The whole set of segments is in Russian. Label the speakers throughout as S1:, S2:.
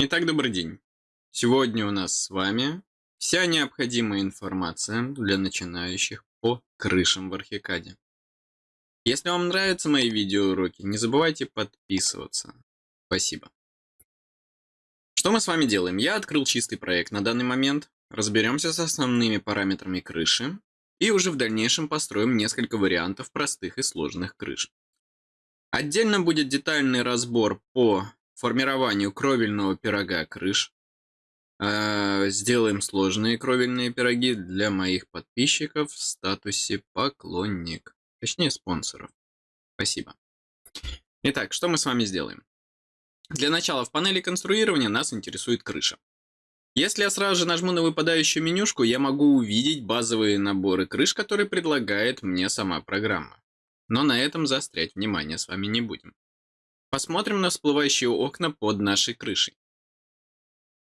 S1: Итак, добрый день. Сегодня у нас с вами вся необходимая информация для начинающих по крышам в Архикаде. Если вам нравятся мои видеоуроки, не забывайте подписываться. Спасибо. Что мы с вами делаем? Я открыл чистый проект на данный момент, разберемся с основными параметрами крыши и уже в дальнейшем построим несколько вариантов простых и сложных крыш. Отдельно будет детальный разбор по формированию кровельного пирога крыш. Э, сделаем сложные кровельные пироги для моих подписчиков в статусе поклонник. Точнее, спонсоров. Спасибо. Итак, что мы с вами сделаем? Для начала в панели конструирования нас интересует крыша. Если я сразу же нажму на выпадающую менюшку, я могу увидеть базовые наборы крыш, которые предлагает мне сама программа. Но на этом заострять внимание с вами не будем. Посмотрим на всплывающие окна под нашей крышей.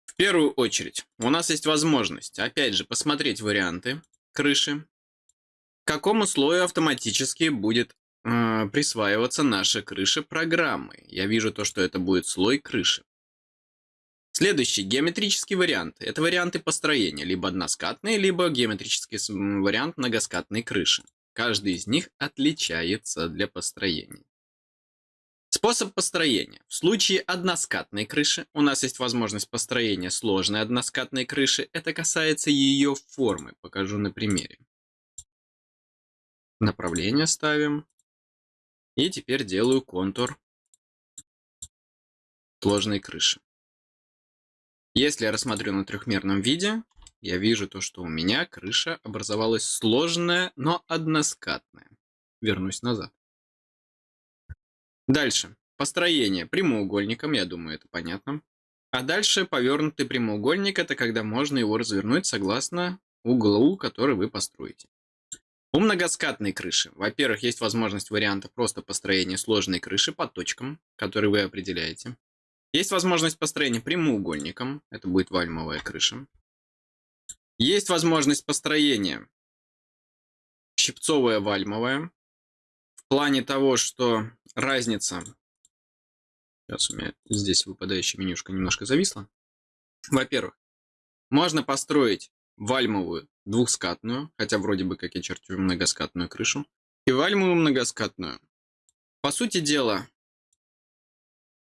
S1: В первую очередь, у нас есть возможность, опять же, посмотреть варианты крыши, к какому слою автоматически будет э, присваиваться наша крыша программы. Я вижу то, что это будет слой крыши. Следующий геометрический вариант. Это варианты построения, либо односкатные, либо геометрический вариант многоскатной крыши. Каждый из них отличается для построения. Способ построения. В случае односкатной крыши у нас есть возможность построения сложной односкатной крыши. Это касается ее формы. Покажу на примере. Направление ставим. И теперь делаю контур сложной крыши. Если я рассмотрю на трехмерном виде, я вижу то, что у меня крыша образовалась сложная, но односкатная. Вернусь назад. Дальше. Построение прямоугольником, я думаю, это понятно. А дальше повернутый прямоугольник, это когда можно его развернуть согласно углу, который вы построите. У многоскатной крыши, во-первых, есть возможность варианта просто построения сложной крыши по точкам, которые вы определяете. Есть возможность построения прямоугольником, это будет вальмовая крыша. Есть возможность построения щипцовая вальмовая, плане того, что разница... Сейчас у меня здесь выпадающая менюшка немножко зависла. Во-первых, можно построить вальмовую двухскатную, хотя вроде бы как я чертю многоскатную крышу, и вальмовую многоскатную. По сути дела,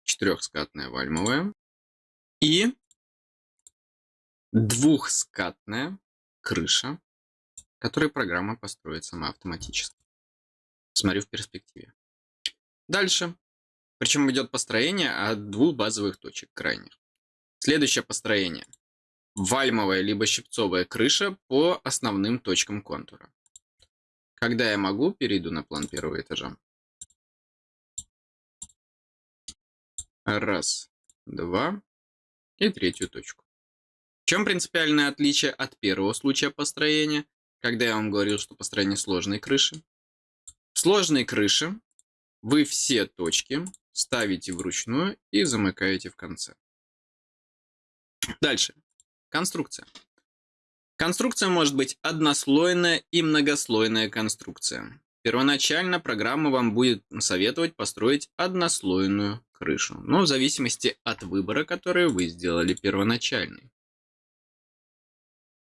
S1: четырехскатная вальмовая и двухскатная крыша, которую программа построит сама автоматически смотрю в перспективе. Дальше. Причем идет построение от двух базовых точек крайних. Следующее построение. Вальмовая либо щипцовая крыша по основным точкам контура. Когда я могу, перейду на план первого этажа. Раз, два и третью точку. В чем принципиальное отличие от первого случая построения, когда я вам говорил, что построение сложной крыши? Сложной крыше вы все точки ставите вручную и замыкаете в конце. Дальше. Конструкция. Конструкция может быть однослойная и многослойная конструкция. Первоначально программа вам будет советовать построить однослойную крышу, но в зависимости от выбора, который вы сделали первоначальный.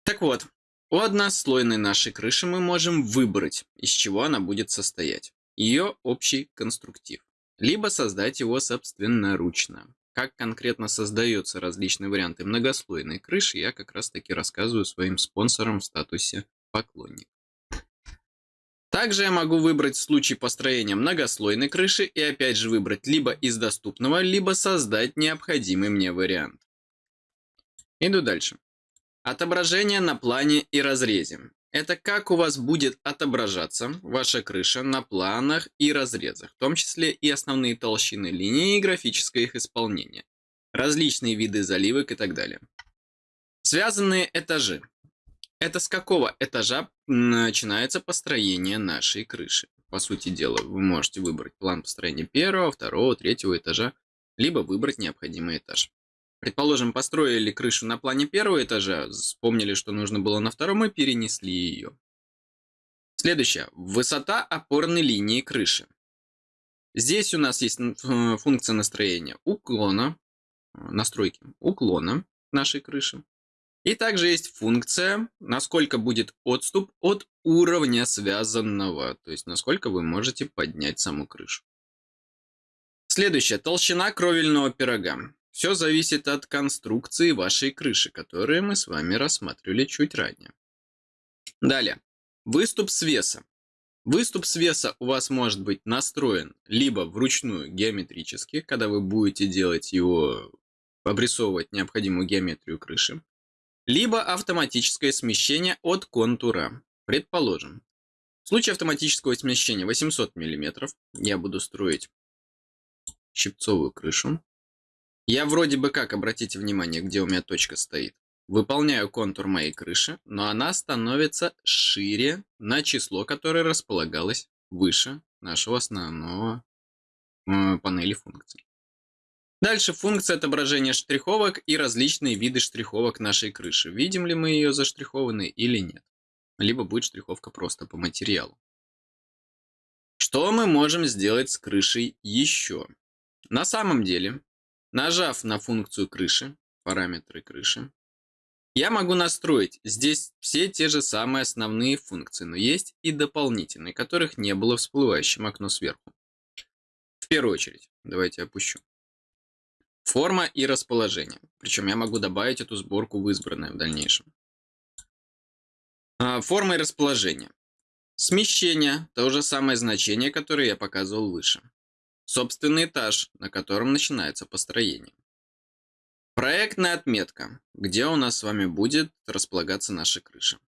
S1: Так вот, у однослойной нашей крыши мы можем выбрать, из чего она будет состоять. Ее общий конструктив. Либо создать его собственноручно. Как конкретно создаются различные варианты многослойной крыши, я как раз таки рассказываю своим спонсорам в статусе поклонник. Также я могу выбрать в случае построения многослойной крыши и опять же выбрать либо из доступного, либо создать необходимый мне вариант. Иду дальше. Отображение на плане и разрезе. Это как у вас будет отображаться ваша крыша на планах и разрезах, в том числе и основные толщины линии и графическое их исполнение, различные виды заливок и так далее. Связанные этажи. Это с какого этажа начинается построение нашей крыши. По сути дела, вы можете выбрать план построения первого, второго, третьего этажа, либо выбрать необходимый этаж. Предположим, построили крышу на плане первого этажа, вспомнили, что нужно было на втором и перенесли ее. Следующее. Высота опорной линии крыши. Здесь у нас есть функция настроения уклона, настройки уклона нашей крыши. И также есть функция, насколько будет отступ от уровня связанного, то есть насколько вы можете поднять саму крышу. Следующее. Толщина кровельного пирога. Все зависит от конструкции вашей крыши, которую мы с вами рассматривали чуть ранее. Далее. Выступ свеса. Выступ свеса у вас может быть настроен либо вручную геометрически, когда вы будете делать его, обрисовывать необходимую геометрию крыши, либо автоматическое смещение от контура. Предположим, в случае автоматического смещения 800 мм я буду строить щипцовую крышу. Я вроде бы как, обратите внимание, где у меня точка стоит. Выполняю контур моей крыши, но она становится шире на число, которое располагалось выше нашего основного э, панели функций. Дальше функция отображения штриховок и различные виды штриховок нашей крыши. Видим ли мы ее заштрихованной или нет. Либо будет штриховка просто по материалу. Что мы можем сделать с крышей еще? На самом деле, нажав на функцию крыши, параметры крыши, я могу настроить здесь все те же самые основные функции, но есть и дополнительные, которых не было в всплывающем окно сверху. В первую очередь, давайте опущу. Форма и расположение. Причем я могу добавить эту сборку в избранное в дальнейшем. А, форма и расположение. Смещение – то же самое значение, которое я показывал выше. Собственный этаж, на котором начинается построение. Проектная отметка, где у нас с вами будет располагаться наша крыша.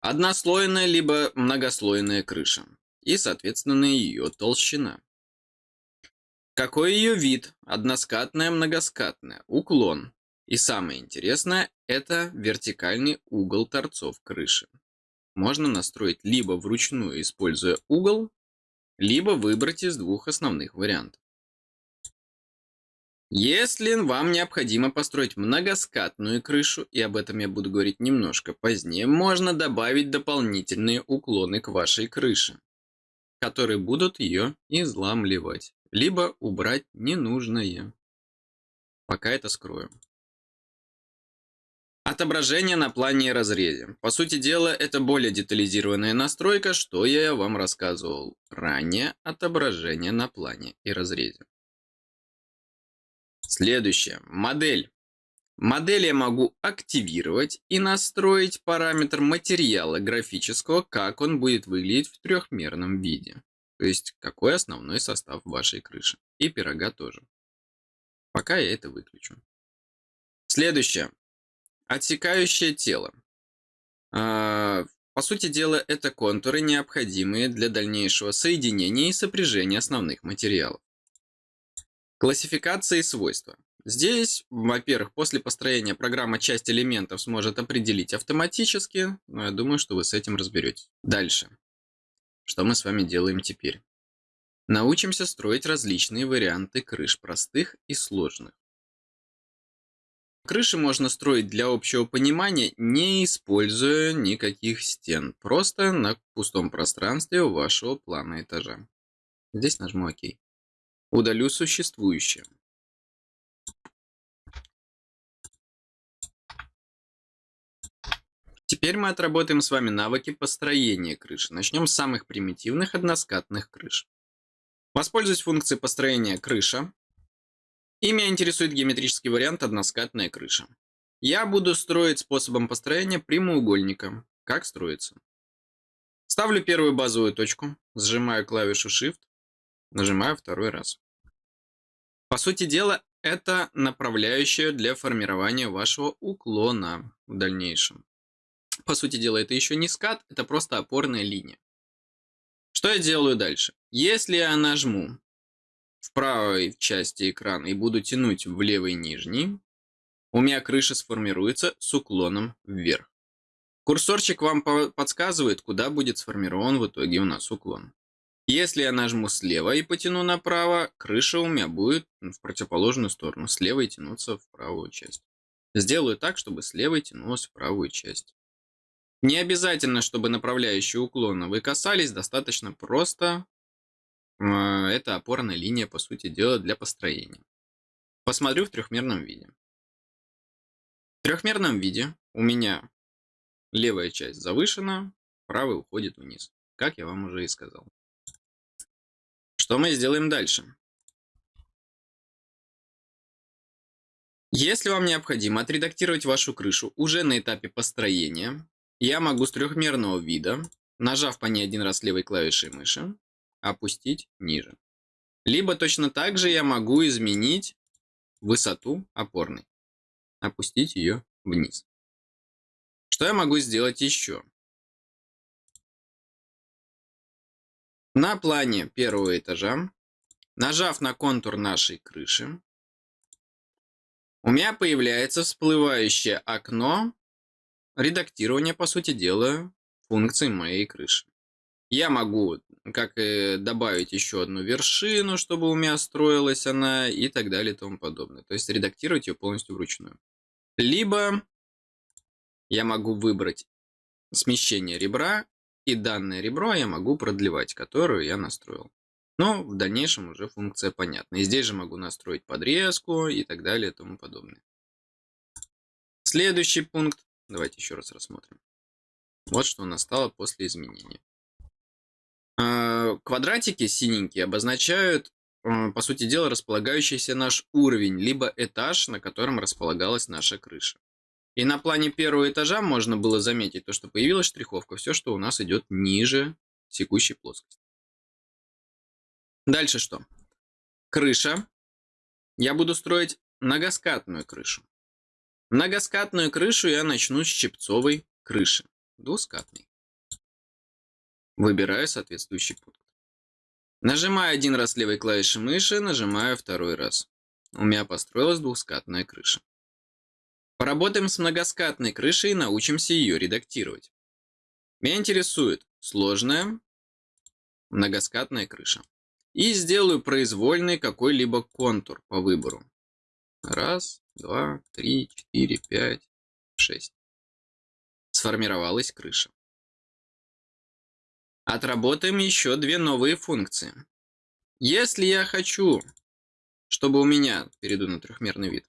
S1: Однослойная либо многослойная крыша и, соответственно, ее толщина. Какой ее вид? Односкатная, многоскатная, уклон. И самое интересное, это вертикальный угол торцов крыши. Можно настроить либо вручную, используя угол, либо выбрать из двух основных вариантов. Если вам необходимо построить многоскатную крышу, и об этом я буду говорить немножко позднее, можно добавить дополнительные уклоны к вашей крыше, которые будут ее изламливать либо убрать ненужное. Пока это скрою. Отображение на плане и разрезе. По сути дела, это более детализированная настройка, что я вам рассказывал ранее. Отображение на плане и разрезе. Следующее. Модель. Модель я могу активировать и настроить параметр материала графического, как он будет выглядеть в трехмерном виде. То есть, какой основной состав вашей крыши. И пирога тоже. Пока я это выключу. Следующее. Отсекающее тело. А, по сути дела, это контуры, необходимые для дальнейшего соединения и сопряжения основных материалов. Классификация и свойства. Здесь, во-первых, после построения программа часть элементов сможет определить автоматически, но я думаю, что вы с этим разберетесь. Дальше. Что мы с вами делаем теперь? Научимся строить различные варианты крыш, простых и сложных. Крыши можно строить для общего понимания, не используя никаких стен, просто на пустом пространстве вашего плана этажа. Здесь нажму ОК. Удалю существующее. Теперь мы отработаем с вами навыки построения крыши. Начнем с самых примитивных односкатных крыш. Воспользуюсь функцией построения крыша. И меня интересует геометрический вариант односкатная крыша. Я буду строить способом построения прямоугольника. Как строится? Ставлю первую базовую точку, сжимаю клавишу Shift, нажимаю второй раз. По сути дела, это направляющая для формирования вашего уклона в дальнейшем. По сути дела, это еще не скат, это просто опорная линия. Что я делаю дальше? Если я нажму в правой части экрана и буду тянуть в левый нижний, у меня крыша сформируется с уклоном вверх. Курсорчик вам подсказывает, куда будет сформирован в итоге у нас уклон. Если я нажму слева и потяну направо, крыша у меня будет в противоположную сторону, слева и тянуться в правую часть. Сделаю так, чтобы слева тянулась в правую часть. Не обязательно, чтобы направляющие уклона вы касались, достаточно просто. Это опорная линия, по сути дела, для построения. посмотрю в трехмерном виде. В трехмерном виде у меня левая часть завышена, правая уходит вниз, как я вам уже и сказал. Что мы сделаем дальше? Если вам необходимо отредактировать вашу крышу уже на этапе построения, я могу с трехмерного вида, нажав по ней один раз левой клавишей мыши, опустить ниже. Либо точно так же я могу изменить высоту опорной, опустить ее вниз. Что я могу сделать еще? На плане первого этажа, нажав на контур нашей крыши, у меня появляется всплывающее окно редактирования, по сути дела, функций моей крыши. Я могу как добавить еще одну вершину, чтобы у меня строилась она и так далее и тому подобное. То есть редактировать ее полностью вручную. Либо я могу выбрать смещение ребра, и данное ребро я могу продлевать, которую я настроил. Но в дальнейшем уже функция понятна. И здесь же могу настроить подрезку и так далее и тому подобное. Следующий пункт. Давайте еще раз рассмотрим. Вот что у нас стало после изменения. А, квадратики синенькие обозначают, а, по сути дела, располагающийся наш уровень, либо этаж, на котором располагалась наша крыша. И на плане первого этажа можно было заметить то, что появилась штриховка, все, что у нас идет ниже текущей плоскости. Дальше что? Крыша. Я буду строить многоскатную крышу. Многоскатную крышу я начну с щипцовой крыши. Двускатной. Выбираю соответствующий пункт. Нажимаю один раз левой клавишей мыши, нажимаю второй раз. У меня построилась двускатная крыша. Поработаем с многоскатной крышей и научимся ее редактировать. Меня интересует сложная многоскатная крыша. И сделаю произвольный какой-либо контур по выбору. Раз, два, три, четыре, пять, шесть. Сформировалась крыша. Отработаем еще две новые функции. Если я хочу, чтобы у меня, перейду на трехмерный вид,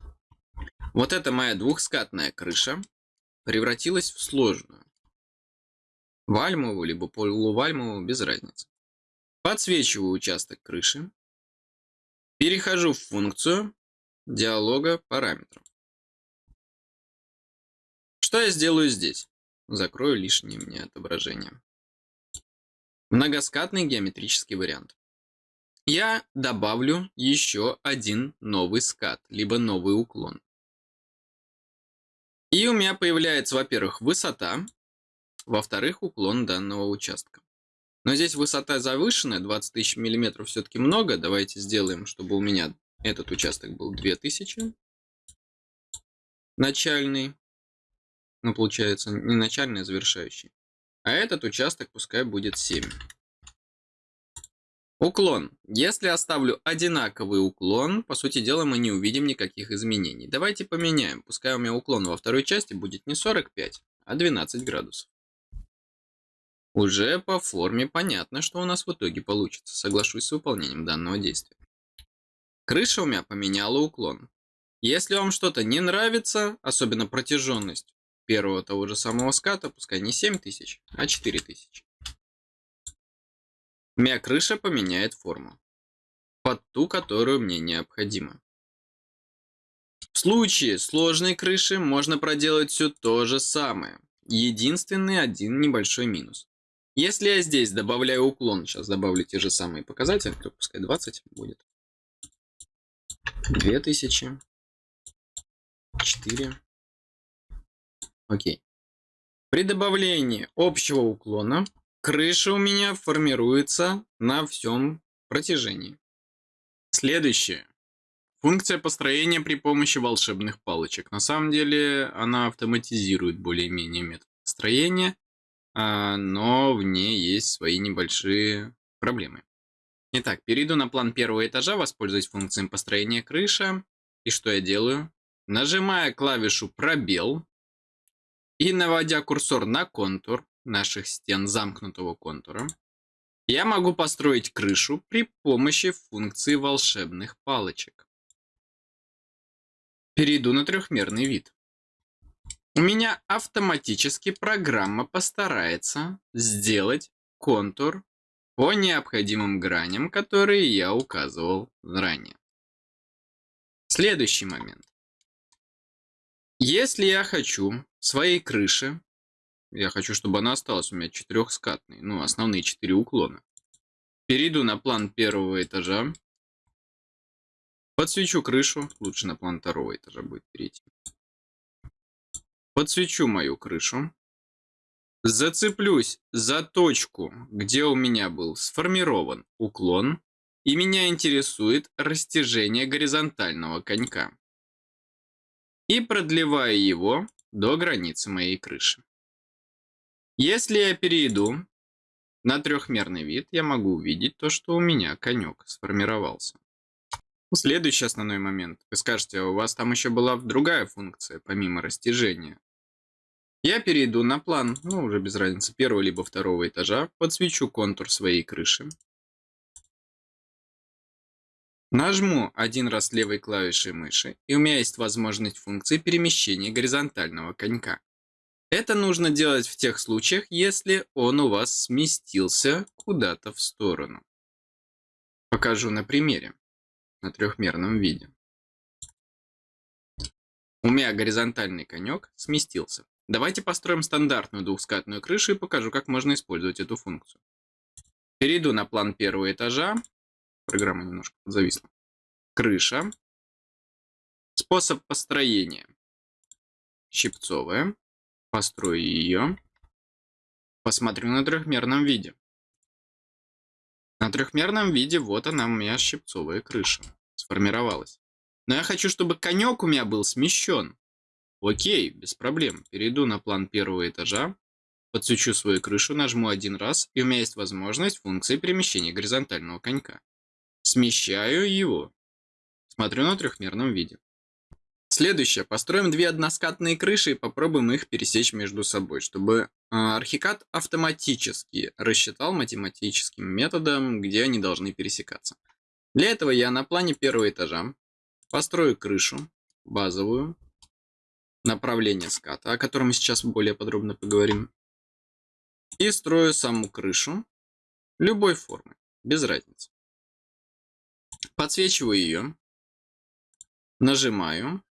S1: вот эта моя двухскатная крыша превратилась в сложную. Вальмовую, либо полувальмовую, без разницы. Подсвечиваю участок крыши. Перехожу в функцию диалога параметров. Что я сделаю здесь? Закрою лишнее мне отображение. Многоскатный геометрический вариант. Я добавлю еще один новый скат, либо новый уклон. И у меня появляется, во-первых, высота, во-вторых, уклон данного участка. Но здесь высота завышенная, 20 тысяч миллиметров все-таки много. Давайте сделаем, чтобы у меня этот участок был 2000. Начальный. Ну, получается, не начальный, а завершающий. А этот участок пускай будет 7. Уклон. Если оставлю одинаковый уклон, по сути дела мы не увидим никаких изменений. Давайте поменяем. Пускай у меня уклон во второй части будет не 45, а 12 градусов. Уже по форме понятно, что у нас в итоге получится. Соглашусь с выполнением данного действия. Крыша у меня поменяла уклон. Если вам что-то не нравится, особенно протяженность первого того же самого ската, пускай не 7000, а 4000. У меня крыша поменяет форму. Под ту, которую мне необходимо. В случае сложной крыши можно проделать все то же самое. Единственный один небольшой минус. Если я здесь добавляю уклон, сейчас добавлю те же самые показатели, то пускай 20 будет. 2000. 4. Окей. При добавлении общего уклона крыша у меня формируется на всем протяжении. Следующее. Функция построения при помощи волшебных палочек. На самом деле она автоматизирует более-менее метод построения а, но в ней есть свои небольшие проблемы. Итак, перейду на план первого этажа, воспользуюсь функцией построения крыша. И что я делаю? Нажимая клавишу пробел и наводя курсор на контур наших стен замкнутого контура, я могу построить крышу при помощи функции волшебных палочек. Перейду на трехмерный вид. У меня автоматически программа постарается сделать контур по необходимым граням, которые я указывал ранее. Следующий момент. Если я хочу своей крыши, я хочу, чтобы она осталась у меня четырехскатной, ну, основные четыре уклона. Перейду на план первого этажа. Подсвечу крышу. Лучше на план второго этажа будет перейти. Подсвечу мою крышу. Зацеплюсь за точку, где у меня был сформирован уклон. И меня интересует растяжение горизонтального конька. И продлеваю его до границы моей крыши. Если я перейду на трехмерный вид, я могу увидеть то, что у меня конек сформировался. Следующий основной момент. Вы скажете, а у вас там еще была другая функция, помимо растяжения. Я перейду на план, ну уже без разницы, первого либо второго этажа, подсвечу контур своей крыши. Нажму один раз левой клавишей мыши, и у меня есть возможность функции перемещения горизонтального конька. Это нужно делать в тех случаях, если он у вас сместился куда-то в сторону. Покажу на примере, на трехмерном виде. У меня горизонтальный конек сместился. Давайте построим стандартную двухскатную крышу и покажу, как можно использовать эту функцию. Перейду на план первого этажа Программа немножко зависла. Крыша. Способ построения. Щипцовая. Построю ее. Посмотрю на трехмерном виде. На трехмерном виде вот она у меня щипцовая крыша. Сформировалась. Но я хочу, чтобы конек у меня был смещен. Окей, без проблем. Перейду на план первого этажа. Подсвечу свою крышу, нажму один раз, и у меня есть возможность функции перемещения горизонтального конька. Смещаю его. Смотрю на трехмерном виде. Следующее. Построим две односкатные крыши и попробуем их пересечь между собой, чтобы а, архикад автоматически рассчитал математическим методом, где они должны пересекаться. Для этого я на плане первого этажа построю крышу базовую, направление ската, о котором мы сейчас более подробно поговорим, и строю саму крышу любой формы, без разницы. Подсвечиваю ее. Нажимаю.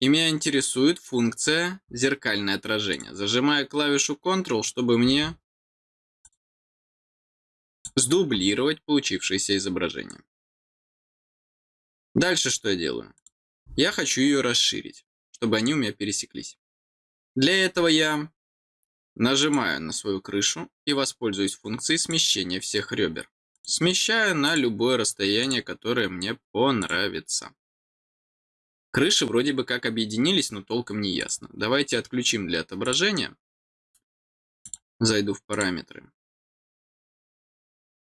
S1: И меня интересует функция зеркальное отражение. Зажимаю клавишу Ctrl, чтобы мне сдублировать получившееся изображение. Дальше что я делаю? Я хочу ее расширить, чтобы они у меня пересеклись. Для этого я нажимаю на свою крышу и воспользуюсь функцией смещения всех ребер. Смещаю на любое расстояние, которое мне понравится. Крыши вроде бы как объединились, но толком не ясно. Давайте отключим для отображения. Зайду в параметры.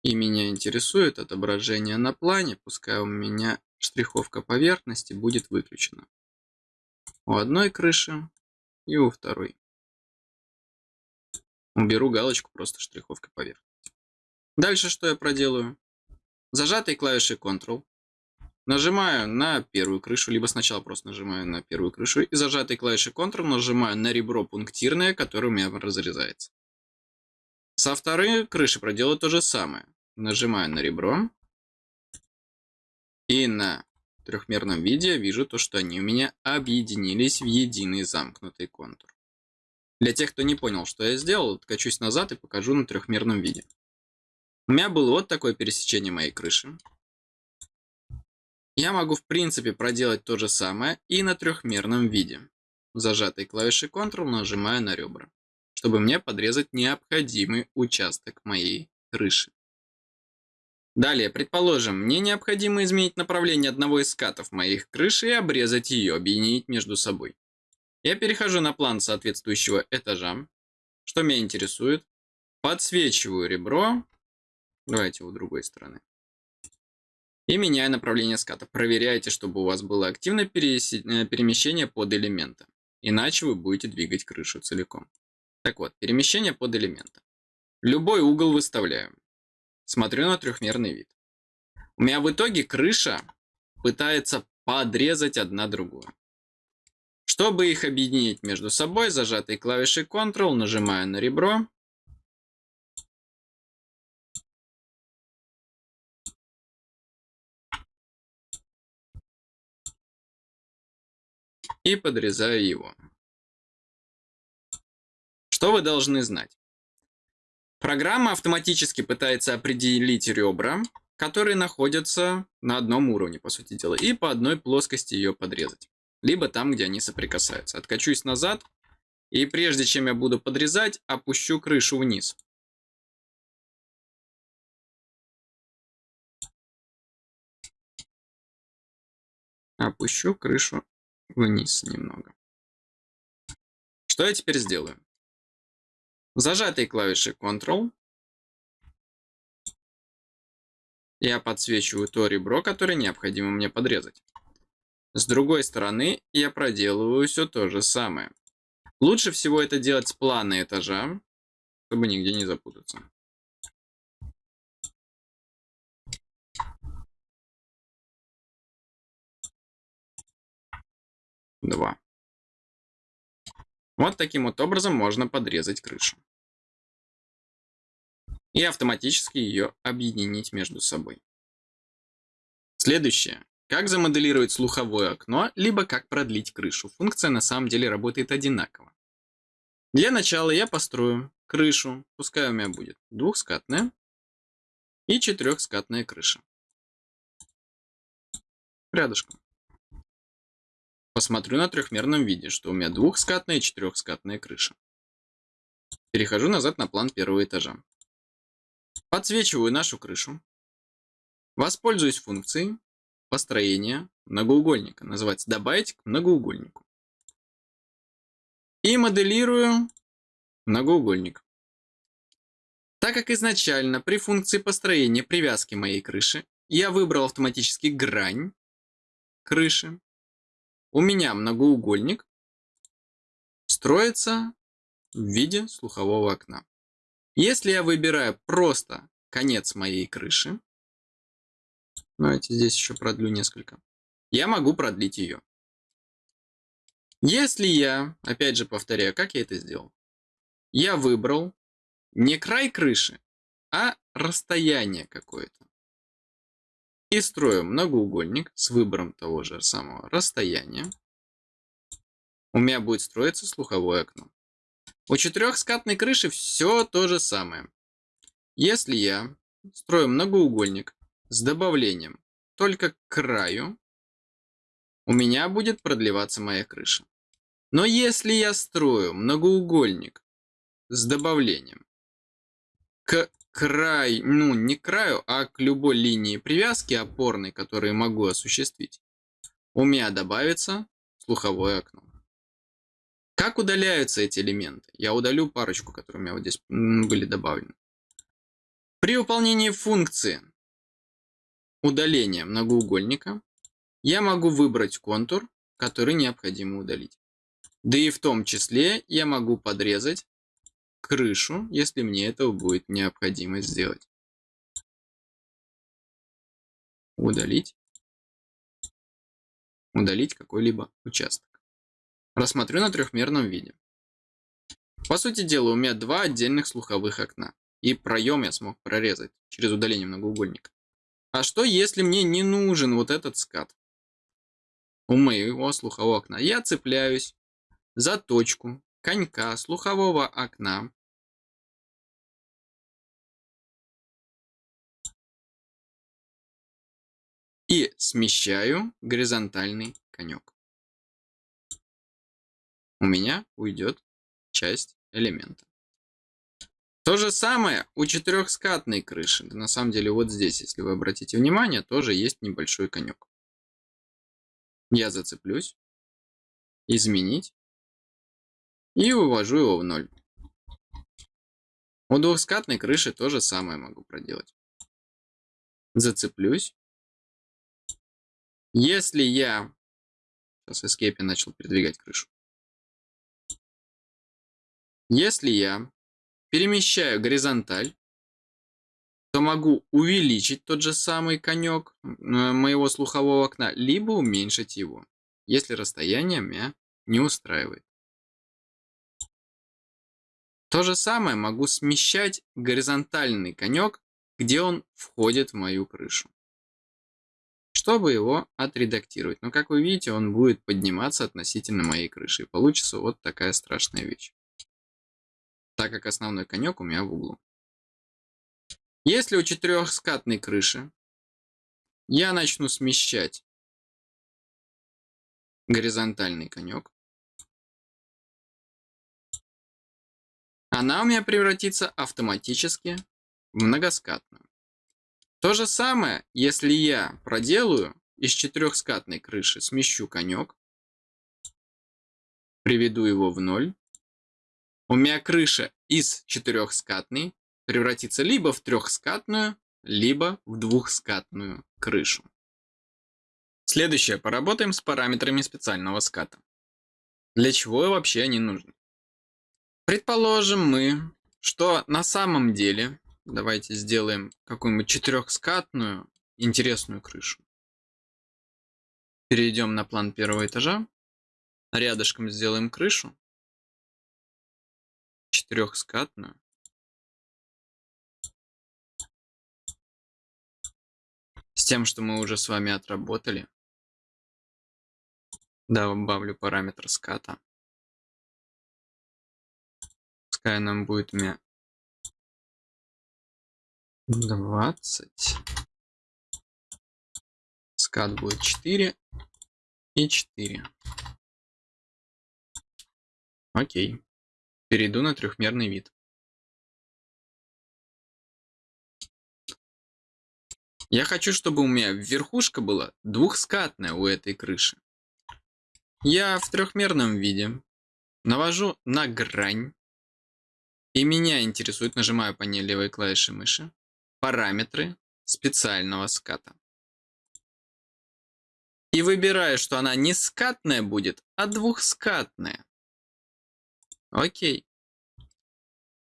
S1: И меня интересует отображение на плане, пускай у меня штриховка поверхности будет выключена. У одной крыши и у второй. Уберу галочку просто штриховка поверхности. Дальше что я проделаю? Зажатой клавишей Ctrl. Нажимаю на первую крышу, либо сначала просто нажимаю на первую крышу. И зажатой клавишей Ctrl нажимаю на ребро пунктирное, которое у меня разрезается. Со второй крыши проделаю то же самое. Нажимаю на ребро. И на трехмерном виде вижу то, что они у меня объединились в единый замкнутый контур. Для тех, кто не понял, что я сделал, откачусь назад и покажу на трехмерном виде. У меня было вот такое пересечение моей крыши. Я могу в принципе проделать то же самое и на трехмерном виде. Зажатой клавишей Ctrl нажимаю на ребра, чтобы мне подрезать необходимый участок моей крыши. Далее, предположим, мне необходимо изменить направление одного из скатов моих крыши и обрезать ее, объединить между собой. Я перехожу на план соответствующего этажа. Что меня интересует? Подсвечиваю ребро Давайте у другой стороны. И меняя направление ската. Проверяйте, чтобы у вас было активное э, перемещение под элемента. Иначе вы будете двигать крышу целиком. Так вот, перемещение под элемента. Любой угол выставляю. Смотрю на трехмерный вид. У меня в итоге крыша пытается подрезать одна другую. Чтобы их объединить между собой, зажатой клавишей Ctrl нажимаю на ребро. И подрезаю его. Что вы должны знать? Программа автоматически пытается определить ребра, которые находятся на одном уровне, по сути дела, и по одной плоскости ее подрезать. Либо там, где они соприкасаются. Откачусь назад, и прежде чем я буду подрезать, опущу крышу вниз. Опущу крышу вниз немного. Что я теперь сделаю? Зажатой клавишей Ctrl я подсвечиваю то ребро, которое необходимо мне подрезать. С другой стороны я проделываю все то же самое. Лучше всего это делать с плана этажа, чтобы нигде не запутаться. Два. Вот таким вот образом можно подрезать крышу. И автоматически ее объединить между собой. Следующее. Как замоделировать слуховое окно, либо как продлить крышу. Функция на самом деле работает одинаково. Для начала я построю крышу, пускай у меня будет двухскатная и четырехскатная крыша. Рядышком посмотрю на трехмерном виде, что у меня двухскатная и четырехскатная крыша. Перехожу назад на план первого этажа. Подсвечиваю нашу крышу. Воспользуюсь функцией построения многоугольника. Называется «Добавить к многоугольнику». И моделирую многоугольник. Так как изначально при функции построения привязки моей крыши я выбрал автоматически грань крыши, у меня многоугольник строится в виде слухового окна. Если я выбираю просто конец моей крыши, давайте здесь еще продлю несколько, я могу продлить ее. Если я, опять же повторяю, как я это сделал, я выбрал не край крыши, а расстояние какое-то и строю многоугольник с выбором того же самого расстояния. У меня будет строиться слуховое окно. У четырехскатной крыши все то же самое. Если я строю многоугольник с добавлением только к краю, у меня будет продлеваться моя крыша. Но если я строю многоугольник с добавлением к край, ну не к краю, а к любой линии привязки опорной, которую могу осуществить, у меня добавится слуховое окно. Как удаляются эти элементы? Я удалю парочку, которые у меня вот здесь были добавлены. При выполнении функции удаления многоугольника я могу выбрать контур, который необходимо удалить. Да и в том числе я могу подрезать крышу, если мне этого будет необходимо сделать. Удалить. Удалить какой-либо участок. Рассмотрю на трехмерном виде. По сути дела, у меня два отдельных слуховых окна. И проем я смог прорезать через удаление многоугольника. А что, если мне не нужен вот этот скат? У моего слухового окна. Я цепляюсь за точку конька слухового окна и смещаю горизонтальный конек. У меня уйдет часть элемента. То же самое у четырехскатной крыши. на самом деле вот здесь, если вы обратите внимание, тоже есть небольшой конек. Я зацеплюсь, изменить и вывожу его в ноль. У двухскатной крыши то же самое могу проделать. Зацеплюсь. Если я... Сейчас Escape начал передвигать крышу. Если я перемещаю горизонталь, то могу увеличить тот же самый конек э, моего слухового окна, либо уменьшить его, если расстояние меня не устраивает. То же самое могу смещать горизонтальный конек, где он входит в мою крышу. Чтобы его отредактировать. Но как вы видите, он будет подниматься относительно моей крыши. И получится вот такая страшная вещь. Так как основной конек у меня в углу. Если у четырехскатной крыши я начну смещать горизонтальный конек, она у меня превратится автоматически в многоскатную. То же самое, если я проделаю из четырехскатной крыши, смещу конек, приведу его в ноль, у меня крыша из четырехскатной превратится либо в трехскатную, либо в двухскатную крышу. Следующее. Поработаем с параметрами специального ската. Для чего вообще они нужны? Предположим мы, что на самом деле, давайте сделаем какую-нибудь четырехскатную интересную крышу. Перейдем на план первого этажа. Рядышком сделаем крышу. Четырехскатную. С тем, что мы уже с вами отработали. Добавлю параметр ската пускай нам будет меня 20. Скат будет 4 и 4. Окей. Перейду на трехмерный вид. Я хочу, чтобы у меня верхушка была двухскатная у этой крыши. Я в трехмерном виде навожу на грань и меня интересует, нажимаю по ней левой клавишей мыши, параметры специального ската. И выбираю, что она не скатная будет, а двухскатная. Окей.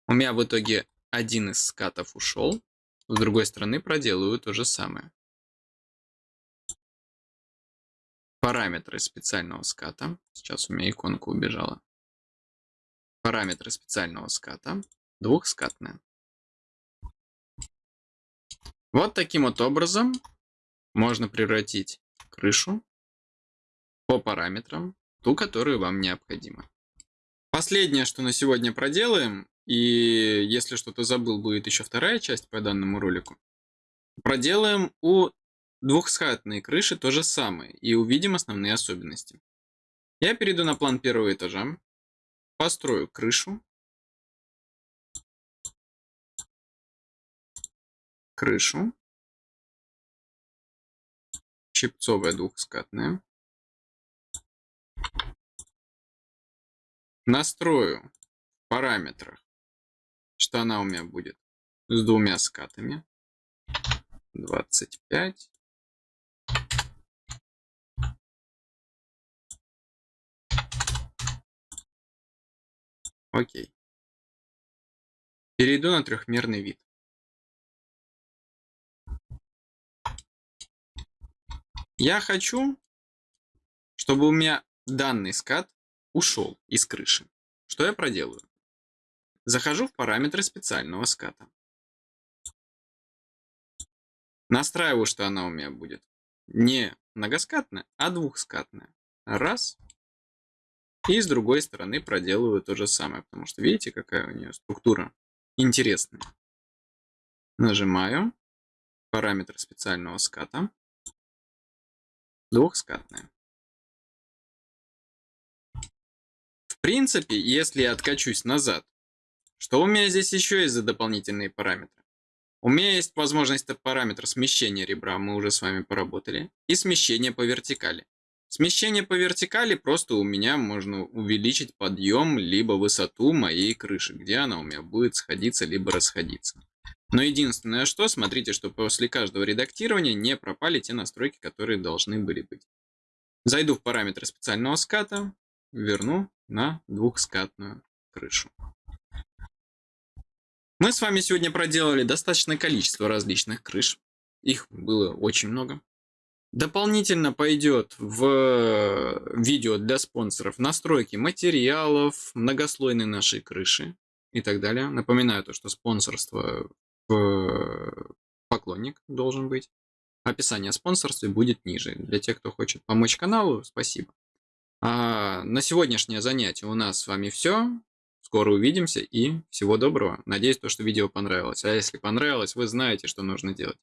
S1: У меня в итоге один из скатов ушел. С другой стороны проделаю то же самое. Параметры специального ската. Сейчас у меня иконка убежала параметры специального ската, двухскатная. Вот таким вот образом можно превратить крышу по параметрам, ту, которую вам необходимо. Последнее, что на сегодня проделаем, и если что-то забыл, будет еще вторая часть по данному ролику. Проделаем у двухскатной крыши то же самое и увидим основные особенности. Я перейду на план первого этажа. Построю крышу. Крышу. Чипцовая двухскатная. Настрою в параметрах, что она у меня будет с двумя скатами. 25. Окей. Перейду на трехмерный вид. Я хочу, чтобы у меня данный скат ушел из крыши. Что я проделаю? Захожу в параметры специального ската. Настраиваю, что она у меня будет не многоскатная, а двухскатная. Раз. И с другой стороны проделываю то же самое, потому что видите, какая у нее структура интересная. Нажимаю параметр специального ската. Двухскатная. В принципе, если я откачусь назад, что у меня здесь еще есть за дополнительные параметры? У меня есть возможность параметр смещения ребра, мы уже с вами поработали, и смещение по вертикали. Смещение по вертикали просто у меня можно увеличить подъем либо высоту моей крыши, где она у меня будет сходиться либо расходиться. Но единственное что, смотрите, что после каждого редактирования не пропали те настройки, которые должны были быть. Зайду в параметры специального ската, верну на двухскатную крышу. Мы с вами сегодня проделали достаточное количество различных крыш. Их было очень много. Дополнительно пойдет в видео для спонсоров настройки материалов, многослойной нашей крыши и так далее. Напоминаю то, что спонсорство в поклонник должен быть. Описание о спонсорстве будет ниже. Для тех, кто хочет помочь каналу, спасибо. А на сегодняшнее занятие у нас с вами все. Скоро увидимся и всего доброго. Надеюсь, то, что видео понравилось. А если понравилось, вы знаете, что нужно делать.